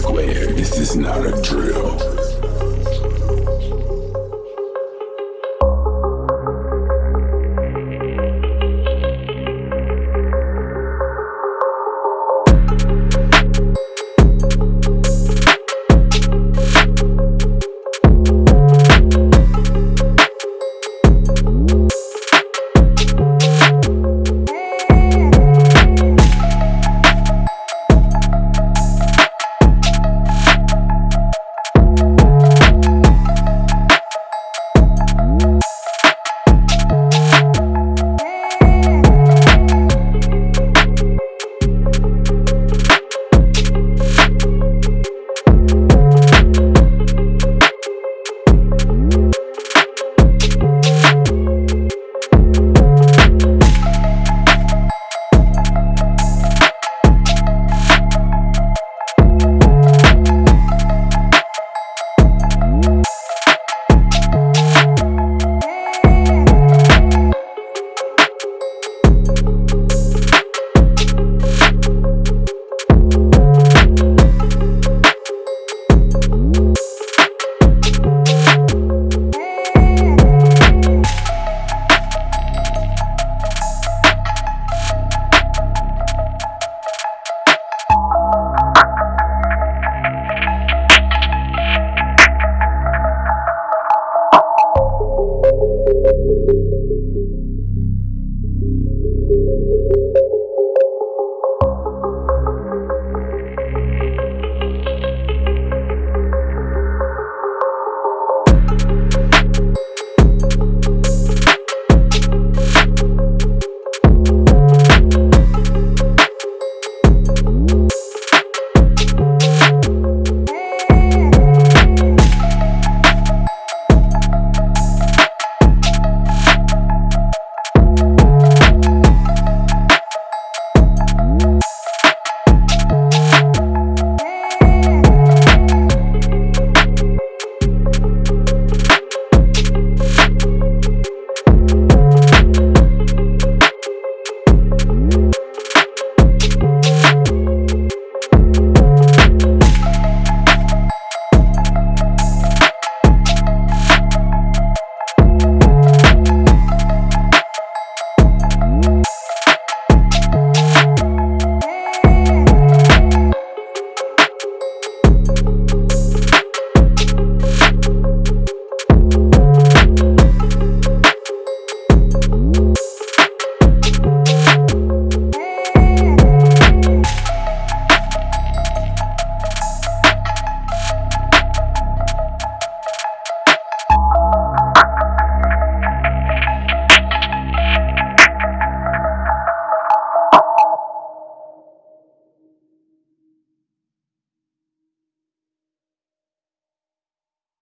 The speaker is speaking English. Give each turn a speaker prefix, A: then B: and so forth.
A: squared. this is not a drill.